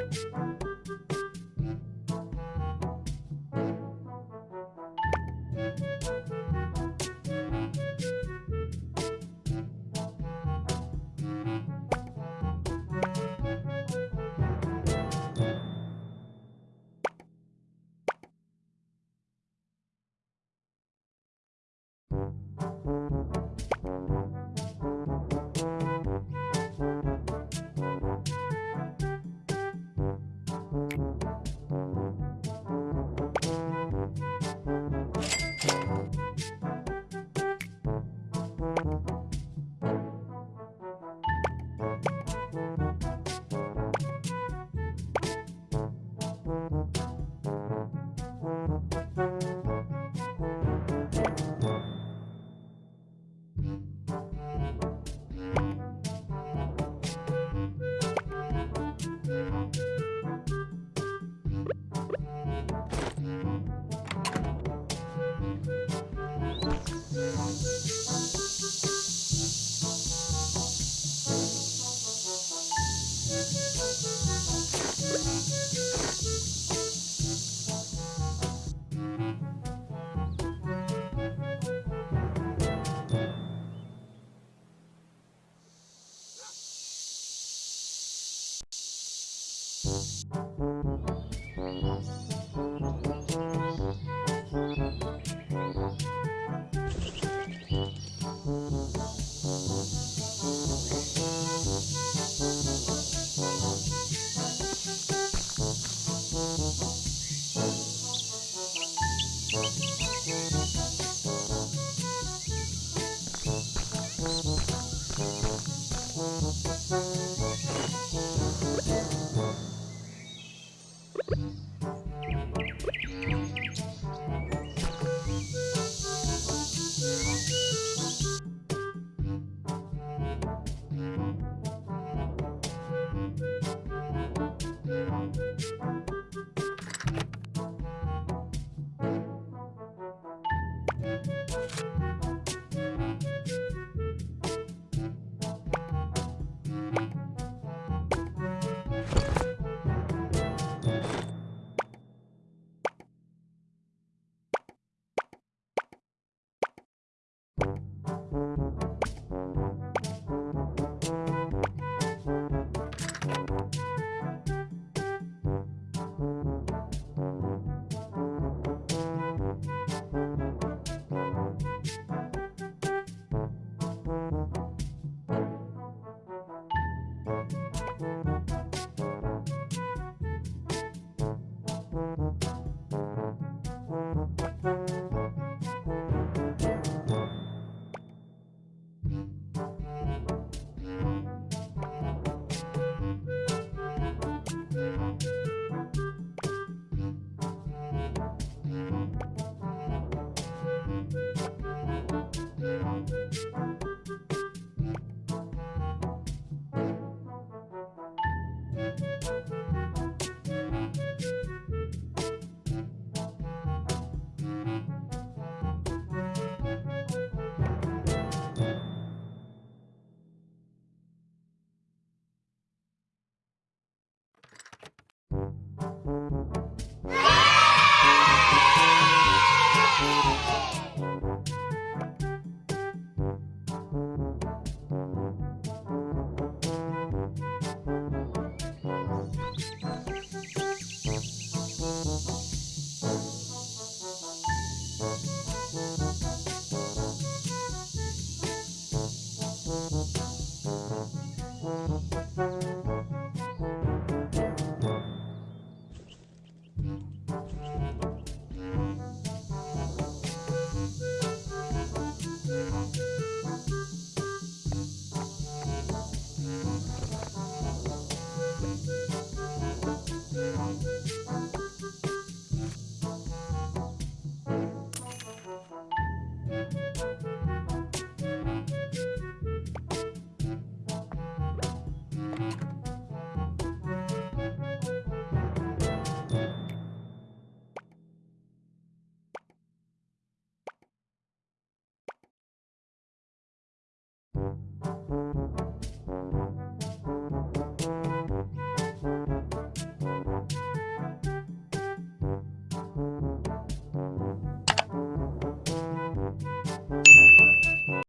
you Thank mm-hmm. you.